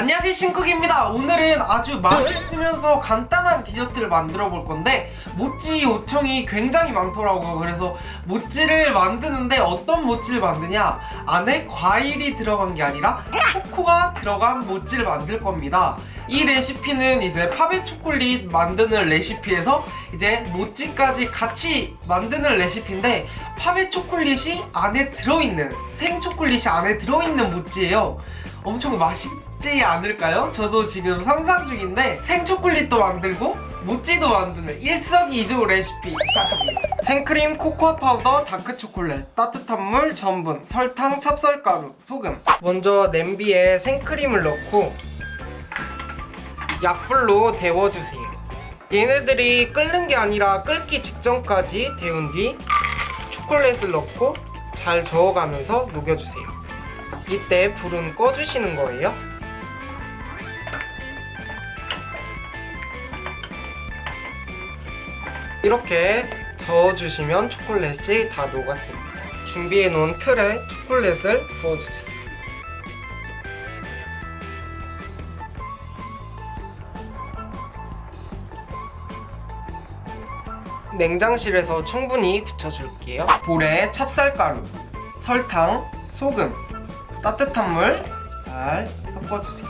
안녕하세요 신쿡입니다. 오늘은 아주 맛있으면서 간단한 디저트를 만들어 볼 건데 모찌 요청이 굉장히 많더라고요. 그래서 모찌를 만드는데 어떤 모찌를 만드냐? 안에 과일이 들어간 게 아니라 초코가 들어간 모찌를 만들 겁니다. 이 레시피는 이제 파베 초콜릿 만드는 레시피에서 이제 모찌까지 같이 만드는 레시피인데 파베 초콜릿이 안에 들어있는 생 초콜릿이 안에 들어있는 모찌예요 엄청 맛있지 않을까요? 저도 지금 상상 중인데 생초콜릿도 만들고 모찌도 만드는 일석이조 레시피 시작합니다. 생크림, 코코아 파우더, 다크초콜릿, 따뜻한 물, 전분, 설탕, 찹쌀가루, 소금. 먼저 냄비에 생크림을 넣고 약불로 데워주세요. 얘네들이 끓는 게 아니라 끓기 직전까지 데운 뒤 초콜릿을 넣고 잘 저어가면서 녹여주세요 이때 불은 꺼주시는 거예요. 이렇게 저어주시면 초콜릿이 다 녹았습니다. 준비해놓은 틀에 초콜릿을 부어주세요. 냉장실에서 충분히 굳혀줄게요. 볼에 찹쌀가루, 설탕, 소금, 따뜻한 물 잘 섞어주세요.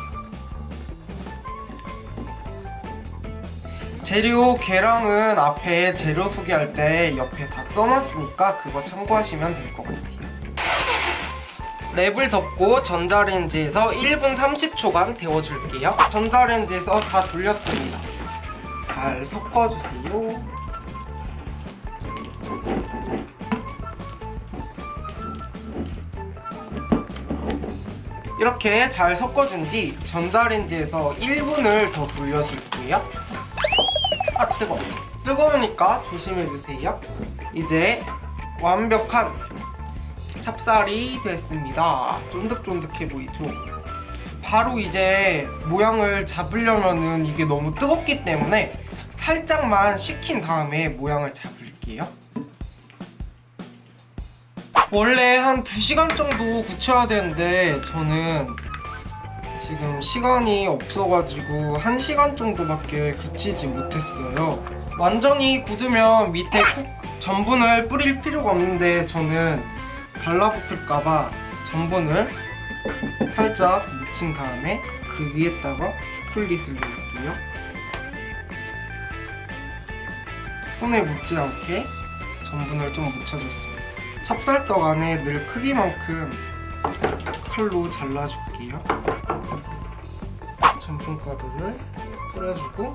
재료 계량은 앞에 재료 소개할 때 옆에 다 써놨으니까 그거 참고하시면 될 것 같아요. 랩을 덮고 전자레인지에서 1분 30초간 데워줄게요. 전자레인지에서 다 돌렸습니다. 잘 섞어주세요 이렇게 잘 섞어준 뒤 전자레인지에서 1분을 더 돌려줄게요. 아 뜨거워. 뜨거우니까 조심해주세요. 이제 완벽한 찹쌀이 됐습니다. 쫀득쫀득해 보이죠? 바로 이제 모양을 잡으려면은 이게 너무 뜨겁기 때문에 살짝만 식힌 다음에 모양을 잡을게요 원래 한 2시간 정도 굳혀야 되는데 저는 지금 시간이 없어가지고 1시간 정도밖에 굳히지 못했어요. 완전히 굳으면 밑에 콕 전분을 뿌릴 필요가 없는데 저는 달라붙을까봐 전분을 살짝 묻힌 다음에 그 위에다가 초콜릿을 넣을게요. 손에 묻지 않게 전분을 좀 묻혀줬습니다 찹쌀떡 안에 늘 크기만큼 칼로 잘라줄게요. 전분가루를 뿌려주고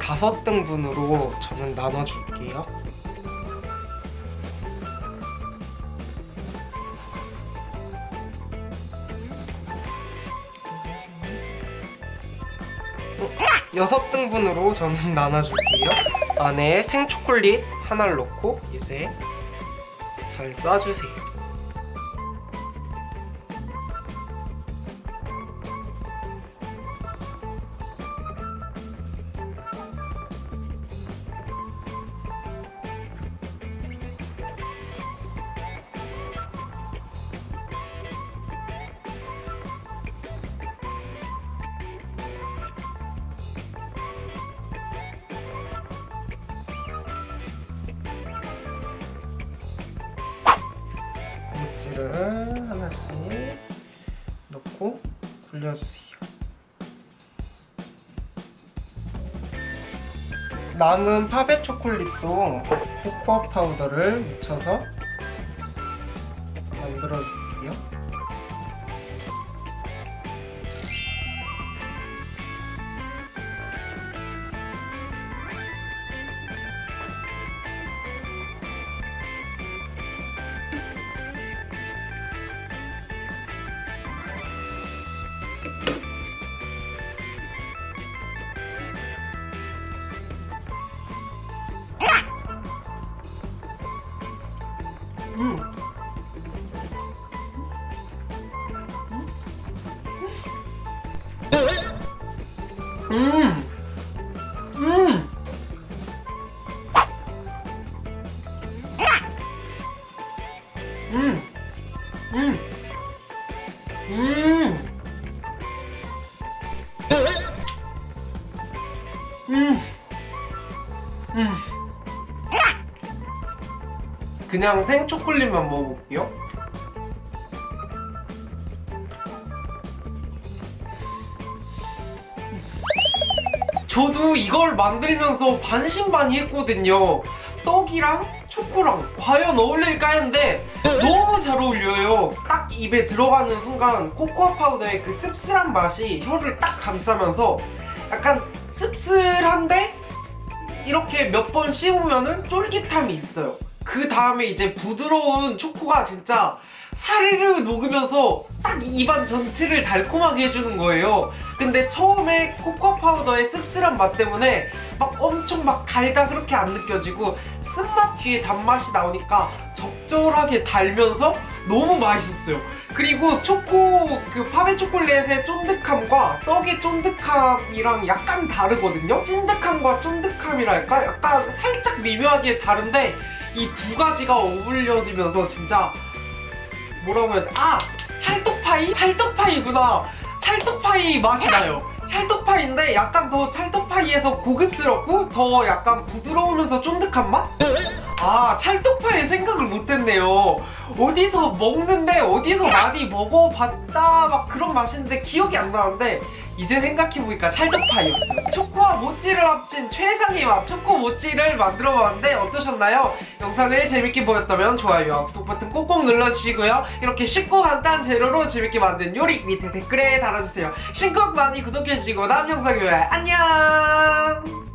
다섯 등분으로 저는 나눠줄게요. 여섯 등분으로 저는 나눠줄게요 안에 생초콜릿 하나를 넣고 이제 잘 싸주세요 껍질을 하나씩 넣고 굴려주세요. 남은 파베 초콜릿도 코코아 파우더를 묻혀서 만들어줄게요. 음. 음. 음. 음. 음. 음. 음. 그냥 생초콜릿만 먹어볼게요. 저도 이걸 만들면서 반신반의했거든요. 떡이랑 초코랑 과연 어울릴까 했는데 너무 잘 어울려요. 딱 입에 들어가는 순간 코코아 파우더의 그 씁쓸한 맛이 혀를 딱 감싸면서 약간 씁쓸한데 이렇게 몇 번 씹으면 은 쫄깃함이 있어요. 그 다음에 이제 부드러운 초코가 진짜 사르르 녹으면서 딱 입안 전체를 달콤하게 해주는 거예요. 근데 처음에 코코아 파우더의 씁쓸한 맛 때문에 막 엄청 막 달다 그렇게 안 느껴지고 쓴맛 뒤에 단맛이 나오니까 적절하게 달면서 너무 맛있었어요. 그리고 초코 그 파베 초콜릿의 쫀득함과 떡의 쫀득함이랑 약간 다르거든요. 찐득함과 쫀득함이랄까 약간 살짝 미묘하게 다른데 이 두 가지가 어울려지면서 진짜 뭐라고 해야 돼? 아! 찰떡파이? 찰떡파이구나. 찰떡파이 맛이 나요. 찰떡파이인데 약간 더 찰떡파이에서 고급스럽고 더 약간 부드러우면서 쫀득한 맛? 아 찰떡파이 생각을 못했네요. 어디서 먹는데 어디서 많이 먹어봤다 막 그런 맛인데 기억이 안 나는데 이제 생각해보니까 찰떡파이였어요. 초코와 모찌를 합친 최상의 맛 초코 모찌를 만들어봤는데 어떠셨나요? 영상을 재밌게 보였다면 좋아요와 구독 버튼 꼭꼭 눌러주시고요. 이렇게 쉽고 간단한 재료로 재밌게 만든 요리 밑에 댓글에 달아주세요. 신곡 많이 구독해주시고 다음 영상에 봬요. 안녕!